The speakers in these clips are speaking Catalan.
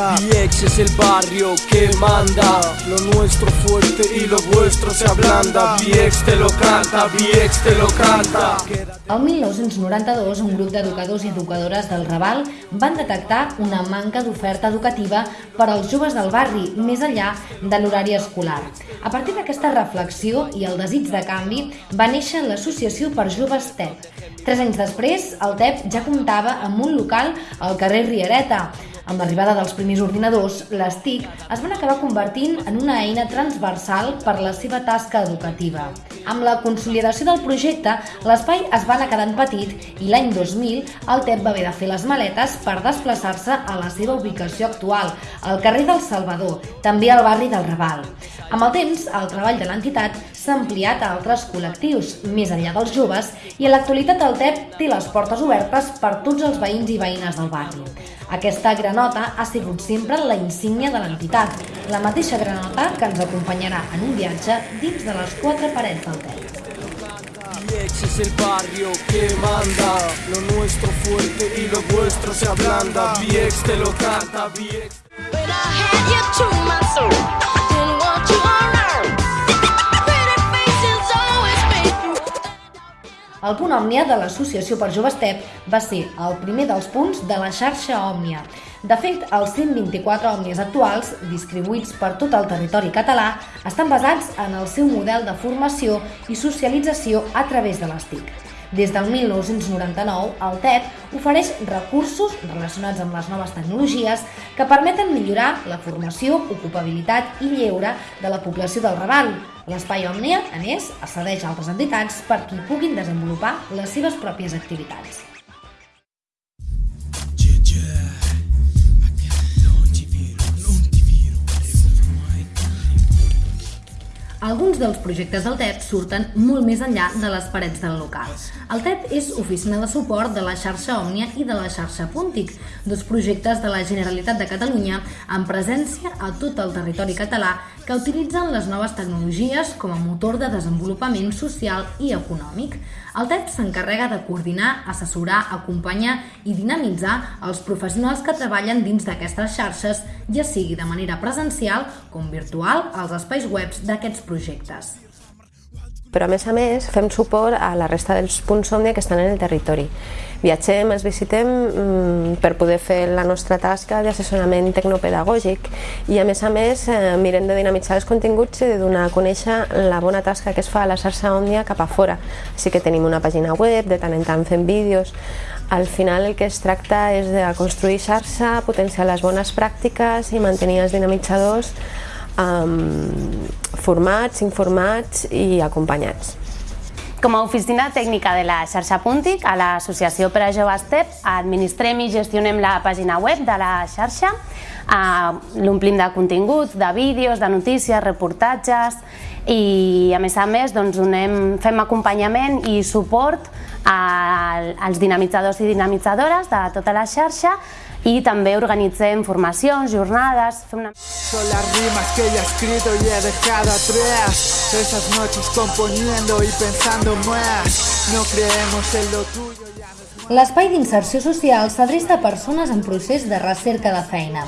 canta. Viex es el barrio que manda. Lo nuestro fuerte y lo vuestro se ablanda. Viex te lo canta, Viex te lo canta. El 1992, un grup d'educadors i educadores del Raval van detectar una manca d'oferta educativa per als joves del barri, més enllà de l'horari escolar. A partir d'aquesta reflexió i el desig de canvi, va néixer l'Associació per Joves TEP. Tres anys després, el TEP ja comptava amb un local al carrer Riereta, amb l'arribada dels primers ordinadors, les TIC es van acabar convertint en una eina transversal per la seva tasca educativa. Amb la consolidació del projecte, l'espai es va anar quedant petit i l'any 2000 el TEP va haver de fer les maletes per desplaçar-se a la seva ubicació actual, al carrer del Salvador, també al barri del Raval. Amb el temps, el treball de l'entitat s'ha ampliat a altres col·lectius, més enllà dels joves, i a l'actualitat el TEP té les portes obertes per tots els veïns i veïnes del barri. Aquesta granota ha sigut sempre la insígnia de l'entitat, la mateixa granota que ens acompanyarà en un viatge dins de les quatre parets del TEP. Viex es el barrio que manda. Lo nuestro fuerte y lo vuestro se ablanda. Viex te lo canta, Viex. When I had you to my soul, El punt Òmnia de l'Associació per Joves TEP va ser el primer dels punts de la xarxa Òmnia. De fet, els 124 òmnies actuals, distribuïts per tot el territori català, estan basats en el seu model de formació i socialització a través de les TIC. Des del 1999, el TEP ofereix recursos relacionats amb les noves tecnologies que permeten millorar la formació, ocupabilitat i lleure de la població del Raval. L'espai Òmnia, a més, accedeix a altres entitats per qui puguin desenvolupar les seves pròpies activitats. Alguns dels projectes del TEP surten molt més enllà de les parets del local. El TEP és oficina de suport de la xarxa Òmnia i de la xarxa Puntic, dos projectes de la Generalitat de Catalunya amb presència a tot el territori català que utilitzen les noves tecnologies com a motor de desenvolupament social i econòmic. El TEP s'encarrega de coordinar, assessorar, acompanyar i dinamitzar els professionals que treballen dins d'aquestes xarxes, ja sigui de manera presencial com virtual als espais webs d'aquests projectes. Però a més a més fem suport a la resta dels punts Òmnia que estan en el territori. Viatgem, els visitem mm, per poder fer la nostra tasca d'assessorament tecnopedagògic i a més a més eh, mirem de dinamitzar els continguts i de donar a conèixer la bona tasca que es fa a la xarxa Òmnia cap a fora. Així que tenim una pàgina web, de tant en tant fem vídeos, al final el que es tracta és de construir xarxa, potenciar les bones pràctiques i mantenir els dinamitzadors um, formats, informats i acompanyats. Com a oficina tècnica de la xarxa Puntic, a l'Associació per a Joves TEP, administrem i gestionem la pàgina web de la xarxa, eh, l'omplim de continguts, de vídeos, de notícies, reportatges i a més a més doncs, donem, fem acompanyament i suport als dinamitzadors i dinamitzadores de tota la xarxa i també organitzem formacions, jornades, fem una... Son las rimas que ella ha escrito y he dejado atrás. Esas noches componiendo y pensando más. No creemos en lo tuyo, ya no es L'espai d'inserció social s'adreça a persones en procés de recerca de feina.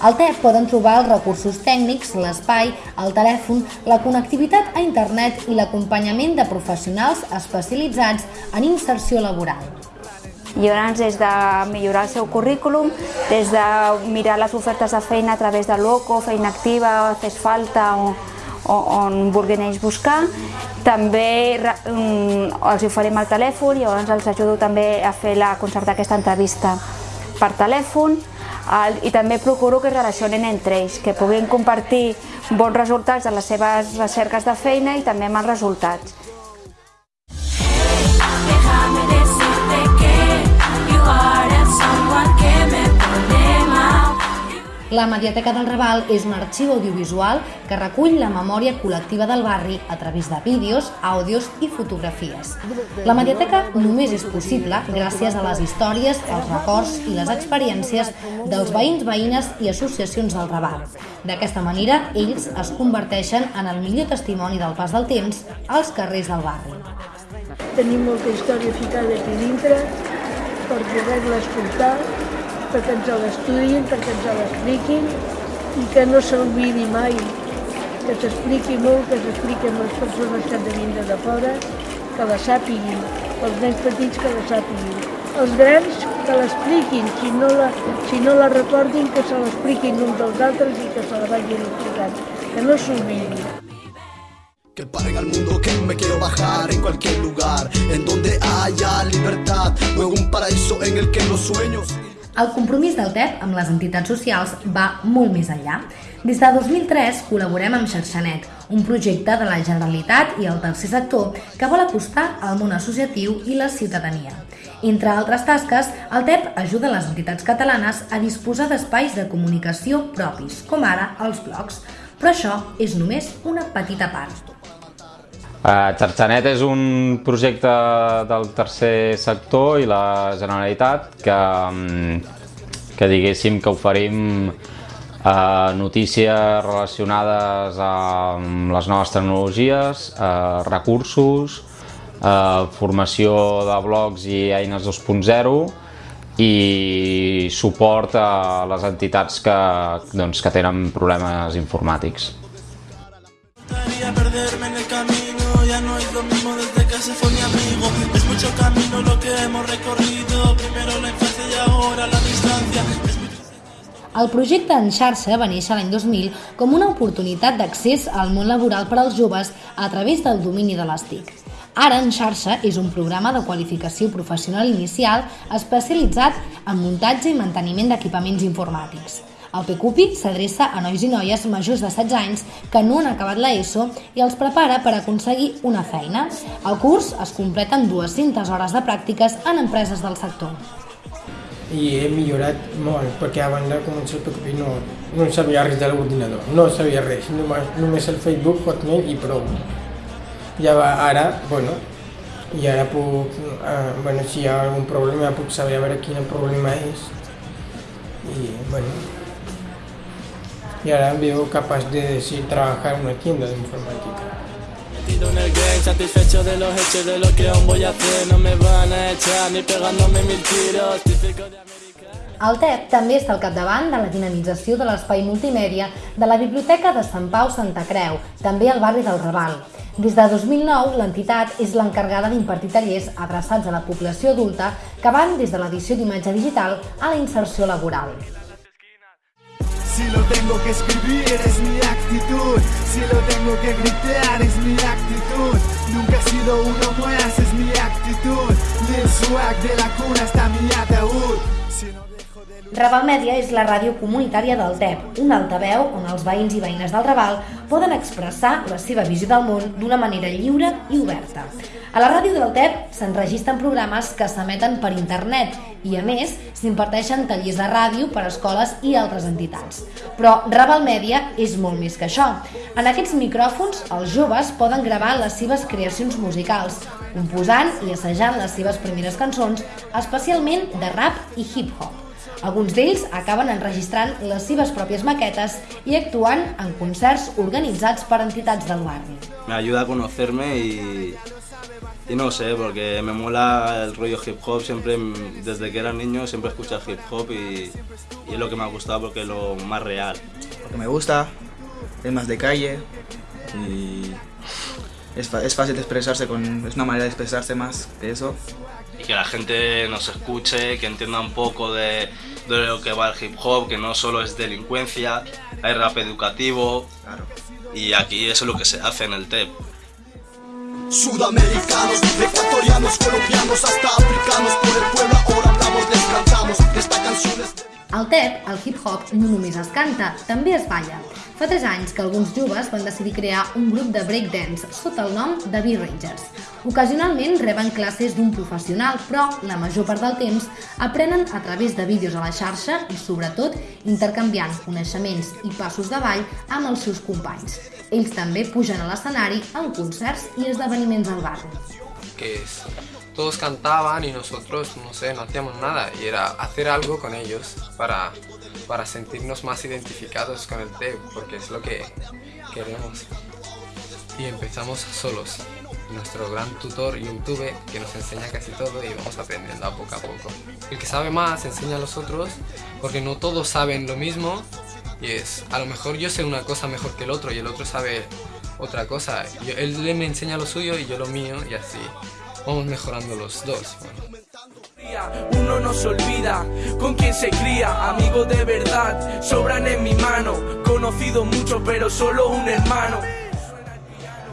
Al TEP poden trobar els recursos tècnics, l'espai, el telèfon, la connectivitat a internet i l'acompanyament de professionals especialitzats en inserció laboral. Llavors, des de millorar el seu currículum, des de mirar les ofertes de feina a través de l'OCO, feina activa, fes falta, o, o, on vulguin ells buscar. També mm, els oferim el telèfon llavors els ajudo també a fer la concertar aquesta entrevista per telèfon el, i també procuro que es relacionen entre ells, que puguin compartir bons resultats de les seves recerques de feina i també amb els resultats. La Mediateca del Raval és un arxiu audiovisual que recull la memòria col·lectiva del barri a través de vídeos, àudios i fotografies. La Mediateca només és possible gràcies a les històries, els records i les experiències dels veïns, veïnes i associacions del Raval. D'aquesta manera, ells es converteixen en el millor testimoni del pas del temps als carrers del barri. Tenim molta història ficada aquí dintre per poder-la escoltar, perquè ens l'estudiïn, perquè ens l'expliquin i que no s'oblidi mai, que s'expliqui molt, que s'expliqui amb les persones que han de vindre de fora, que la sàpiguin, els nens petits que la sàpiguin. Els grans que l'expliquin, si, no la, si no la recordin, que se l'expliquin uns dels altres i que se la vagin explicant, que no s'oblidi. Que paren al mundo que me quiero bajar en cualquier lugar En donde haya libertad Luego un paraíso en el que los sueños El compromís del TEP amb les entitats socials va molt més enllà. Des de 2003 col·laborem amb Xarxanet, un projecte de la Generalitat i el tercer sector que vol acostar al món associatiu i la ciutadania. Entre altres tasques, el TEP ajuda les entitats catalanes a disposar d'espais de comunicació propis, com ara els blogs. Però això és només una petita part. Xarxanet és un projecte del tercer sector i la Generalitat que, mm, que diguéssim que oferim uh, notícies relacionades amb les noves tecnologies, uh, recursos, uh, formació de blogs i eines 2.0 i suport a les entitats que, doncs, que tenen problemes informàtics. El projecte en xarxa va néixer l'any 2000 com una oportunitat d'accés al món laboral per als joves a través del domini de les TIC. Ara en xarxa és un programa de qualificació professional inicial especialitzat en muntatge i manteniment d'equipaments informàtics. El PQPI s'adreça a nois i noies majors de 16 anys que no han acabat l'ESO i els prepara per aconseguir una feina. El curs es completa amb 200 hores de pràctiques en empreses del sector. I he millorat molt, perquè abans de començar el PQP no, no sabia res de l'ordinador, no sabia res, només, només el Facebook, Hotmail i prou. Ja va, ara, bueno, i ara puc, eh, bueno, si hi ha algun problema puc saber a veure quin problema és i, bueno, y ahora me veo capaz de decir trabajar en una tienda de informática. Metido en el game Satisfecho de los hechos de lo que aún voy a hacer No me van a echar ni pegándome mil tiros Típico de El TEP també està al capdavant de la dinamització de l'espai multimèdia de la Biblioteca de Sant Pau Santa Creu, també al barri del Raval. Des de 2009, l'entitat és l'encarregada d'impartir tallers adreçats a la població adulta que van des de l'edició d'imatge digital a la inserció laboral. Si lo tengo que escribir es mi actitud Si lo tengo que gritar Raval Mèdia és la ràdio comunitària del TEP, un altaveu on els veïns i veïnes del Raval poden expressar la seva visió del món d'una manera lliure i oberta. A la ràdio del TEP s'enregistren programes que s'emeten per internet i, a més, s'imparteixen tallers de ràdio per a escoles i altres entitats. Però Raval Mèdia és molt més que això. En aquests micròfons, els joves poden gravar les seves creacions musicals, composant i assajant les seves primeres cançons, especialment de rap i hip-hop. Alguns d'ells acaben enregistrant les seves pròpies maquetes i actuant en concerts organitzats per entitats del barri. Me ayuda a conocerme y, y no sé, porque me mola el rollo hip hop, siempre desde que era niño siempre escucho hip hop y, y es lo que me ha gustado porque es lo más real. Porque me gusta, es más de calle y es, es fácil de expresarse, con, es una manera de expresarse más que eso. Y que la gente nos escuche, que entienda un poco de, de lo que va el hip hop, que no solo es delincuencia, hay rap educativo. Y aquí eso es lo que se hace en el TEP. Sudamericanos, TEP, el hip-hop no només es canta, també es balla. Fa 3 anys que alguns joves van decidir crear un grup de breakdance sota el nom de B-Rangers. Ocasionalment reben classes d'un professional, però la major part del temps aprenen a través de vídeos a la xarxa i, sobretot, intercanviant coneixements i passos de ball amb els seus companys. Ells també pugen a l'escenari en concerts i esdeveniments al barri. Que todos cantaban y nosotros, no sé, no hacíamos nada y era hacer algo con ellos para, para sentirnos más identificados con el TEP, porque es lo que queremos. Y empezamos solos. nuestro gran tutor YouTube que nos enseña casi todo y vamos aprendiendo a poco a poco. El que sabe más enseña a los otros porque no todos saben lo mismo y es, a lo mejor yo sé una cosa mejor que el otro y el otro sabe otra cosa. Yo- él me enseña lo suyo y yo lo mío y así vamos mejorando los dos. Uno no se olvida con quién se cría, amigo de verdad, sobran en mi mano, conocido mucho pero solo un hermano.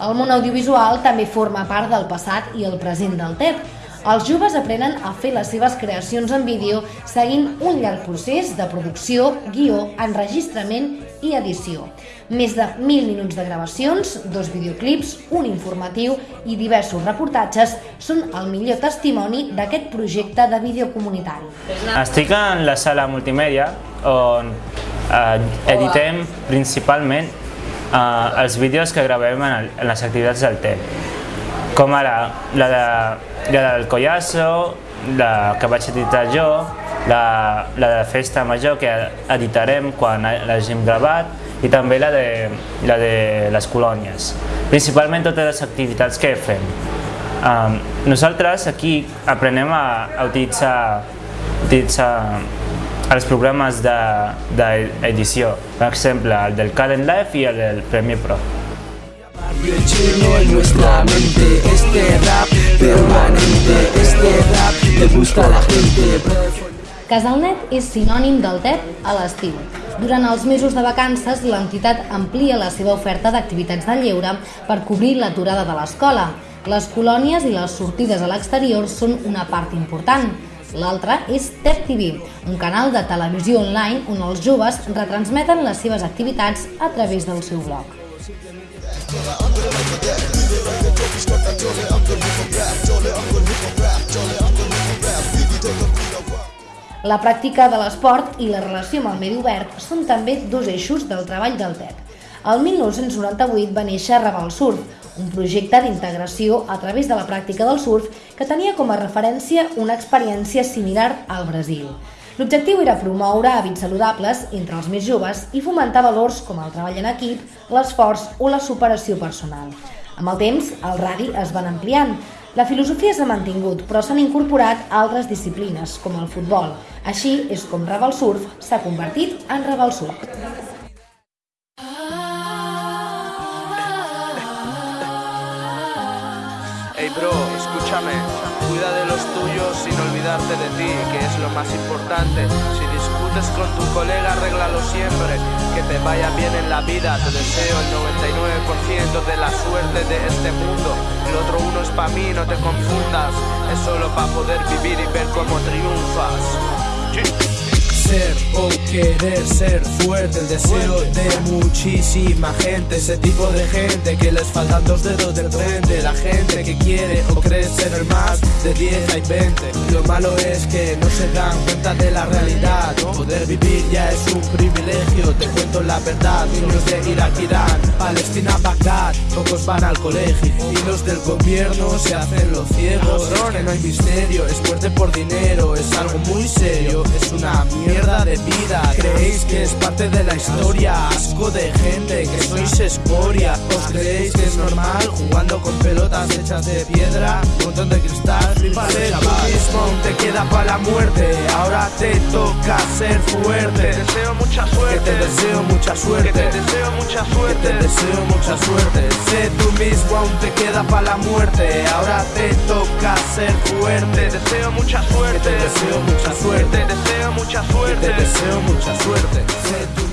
El món audiovisual també forma part del passat i el present del TEP. Els joves aprenen a fer les seves creacions en vídeo seguint un llarg procés de producció, guió, enregistrament i edició. Més de 1.000 minuts de gravacions, dos videoclips, un informatiu i diversos reportatges són el millor testimoni d'aquest projecte de vídeo comunitari. Estic en la sala multimèdia on eh, editem principalment eh, els vídeos que gravem en, el, en les activitats del TEP. Com ara la, de, la del Collasso, la que vaig editar jo, la, la de Festa Major que editarem quan l'hagim gravat i també la de, la de les colònies. Principalment totes les activitats que fem. Um, nosaltres aquí aprenem a, a utilitzar, utilitzar els programes d'edició, de, per exemple el del Caden Live i el del Premiere Pro. Lleno en Casalnet és sinònim del TEP a l'estiu. Durant els mesos de vacances, l'entitat amplia la seva oferta d'activitats de lleure per cobrir l'aturada de l'escola. Les colònies i les sortides a l'exterior són una part important. L'altra és TEP TV, un canal de televisió online on els joves retransmeten les seves activitats a través del seu blog. La pràctica de l'esport i la relació amb el medi obert són també dos eixos del treball del TEP. El 1998 va néixer Raval Surf, un projecte d'integració a través de la pràctica del surf que tenia com a referència una experiència similar al Brasil. L'objectiu era promoure hàbits saludables entre els més joves i fomentar valors com el treball en equip, l'esforç o la superació personal. Amb el temps, el radi es van ampliant. La filosofia s'ha mantingut, però s'han incorporat altres disciplines, com el futbol. Així és com Raval Surf s'ha convertit en Raval Surf. Hey bro, escúchame, cuida de los tuyos sin olvidarte de ti, que es lo más importante. Si con tu colega, arréglalo siempre. Que te vaya bien en la vida, te deseo el 99% de la suerte de este mundo. El otro uno es para mí, no te confundas. Es solo para poder vivir y ver cómo triunfas. O querer ser fuerte, el deseo de muchísima gente, ese tipo de gente que les faltan dos dedos del frente, la gente que quiere o cree ser el más de 10 hay 20. Lo malo es que no se dan cuenta de la realidad, poder vivir ya es un privilegio, te cuento la verdad, niños de Irak, Irán, Palestina, Bagdad, pocos van al colegio y los del gobierno se hacen los ciegos, no hay misterio, es fuerte por dinero, es algo muy serio, es una mierda de vida. Creéis que es parte de la historia, asco de gente que sois escoria. ¿Os creéis que es normal jugando con pelotas hechas de piedra, montón de cristal? Flipale, chaval. mismo aún te queda para la muerte. Ahora te toca ser fuerte. Te deseo mucha suerte. Que te deseo mucha suerte. Que te deseo mucha suerte. Que te deseo mucha suerte. Sé tú mismo aún te queda para la muerte. Ahora te toca ser fuerte. Te deseo mucha suerte. Te deseo mucha suerte. Te deseo mucha suerte. Te deseo mucha suerte.